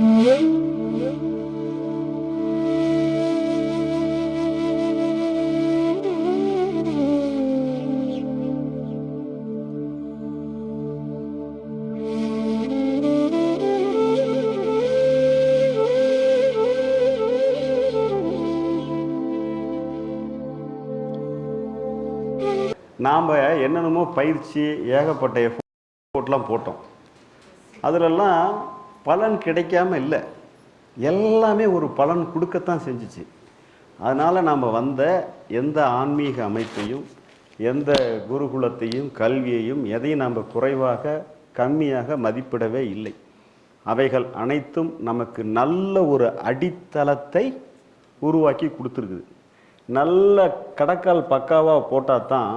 நாம் என்னென்னமோ பயிற்சி ஏகப்பட்ட எஃபோர்ட்லாம் போட்டோம். அதிலெல்லாம் பலன் கிடைக்காம இல்லை. எல்லாமே ஒரு பலன் கொடுக்கத்தான் செஞ்சுச்சு. அதனால் நாம் வந்த எந்த ஆன்மீக அமைப்பையும் எந்த குருகுலத்தையும் கல்வியையும் எதையும் நாம் குறைவாக கம்மியாக மதிப்பிடவே இல்லை. அவைகள் அனைத்தும் நமக்கு நல்ல ஒரு அடித்தளத்தை உருவாக்கி கொடுத்துருக்குது. நல்ல கடக்கால் பக்காவாக போட்டால் தான்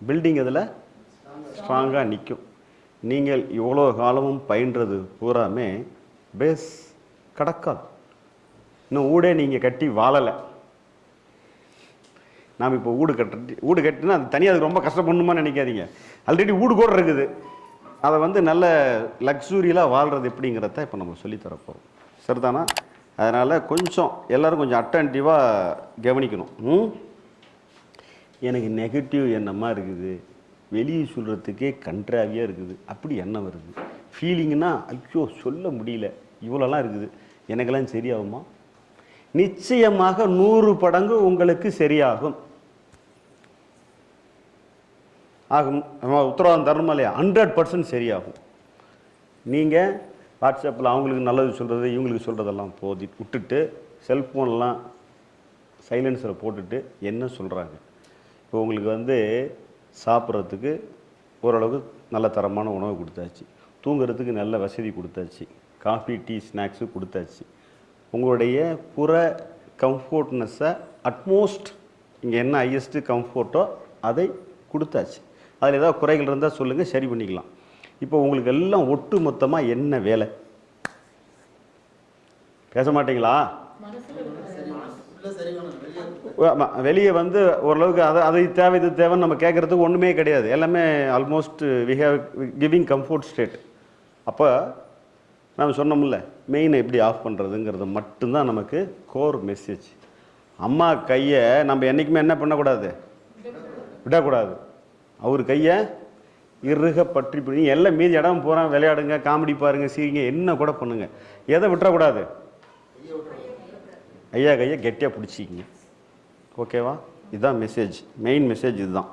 பில்டிங் அதில் ஸ்ட்ராங்காக நிற்கும் நீங்கள் இவ்வளோ காலமும் பயின்றது பூராமே பேஸ் கடக்கால் இன்னும் ஊடே நீங்கள் கட்டி வாழலை. நாம் இப்போ வீடு கட்டி வீடு கட்டினா அது தனியாக அது ரொம்ப கஷ்டப்படணுமா நினைக்காதீங்க. ஆல்ரெடி வீடு கூட இருக்குது. அதை வந்து நல்ல லக்ஸூரியலாக வாழ்கிறது எப்படிங்கிறத இப்போ நம்ம சொல்லித்தரப்போகிறோம் சரிதானா? அதனால் கொஞ்சம் எல்லோரும் கொஞ்சம் அட்டன்டிவாக கவனிக்கணும். ம்? எனக்கு நெகட்டிவ் என்னமா இருக்குது? வெளியே சொல்கிறதுக்கே கன்றாவியாக இருக்குது. அப்படி எண்ணம் வருது. ஃபீலிங்னா ஐயோ சொல்ல முடியல. இவ்வளோலாம் இருக்குது. எனக்கெல்லாம் சரியாகுமா? நிச்சயமாக நூறு படங்கு உங்களுக்கு சரியாகும். ஆகும். உத்தரவாதம் தரணுமா இல்லையா? ஹண்ட்ரட் பர்சன்ட் சரியாகும். நீங்கள் வாட்ஸ்அப்பில் அவங்களுக்கு நல்லது சொல்கிறது இவங்களுக்கு சொல்கிறதெல்லாம் போதி விட்டுட்டு செல்ஃபோன்லாம் சைலன்ஸில் போட்டுட்டு என்ன சொல்கிறாங்க இப்போ உங்களுக்கு வந்து சாப்பிட்றதுக்கு ஓரளவுக்கு நல்ல தரமான உணவு கொடுத்தாச்சு. தூங்குறதுக்கு நல்ல வசதி கொடுத்தாச்சு. காஃபி டீ ஸ்நாக்ஸு கொடுத்தாச்சு. உங்களுடைய புற கம்ஃபோர்ட்னஸை அட்மோஸ்ட் இங்கே என்ன ஹையஸ்ட்டு கம்ஃபோர்ட்டோ அதை கொடுத்தாச்சு. அதில் ஏதாவது குறைகள் இருந்தால் சொல்லுங்கள் சரி பண்ணிக்கலாம். இப்போ உங்களுக்கு எல்லாம் ஒட்டு மொத்தமாக என்ன வேலை? பேச மாட்டீங்களா? வெளியே வந்து ஓரளவுக்கு அதை அது தேவை இது தேவைன்னு நம்ம கேட்குறதுக்கு ஒன்றுமே கிடையாது. எல்லாமே almost we have giving comfort state அப்போ நம்ம சொன்னோம்ல மெயினை எப்படி ஆஃப் பண்ணுறதுங்கிறது மட்டும்தான் நமக்கு கோர் மெசேஜ் அம்மா கையை நம்ம என்றைக்குமே என்ன பண்ணக்கூடாது? விடக்கூடாது. அவர் கையை இறுக பற்றி பிடிங்க எல்லாம் மீதி இடம் போகிறேன் விளையாடுங்க காமெடி பாருங்க சீரிங்க என்ன கூட பண்ணுங்கள் எதை விட்டுறக்கூடாது? ஐயா கையை கெட்டியாக பிடிச்சிக்கிங்க. ஓகேவா இதுதான் மெசேஜ் மெயின் மெசேஜ் இதுதான்.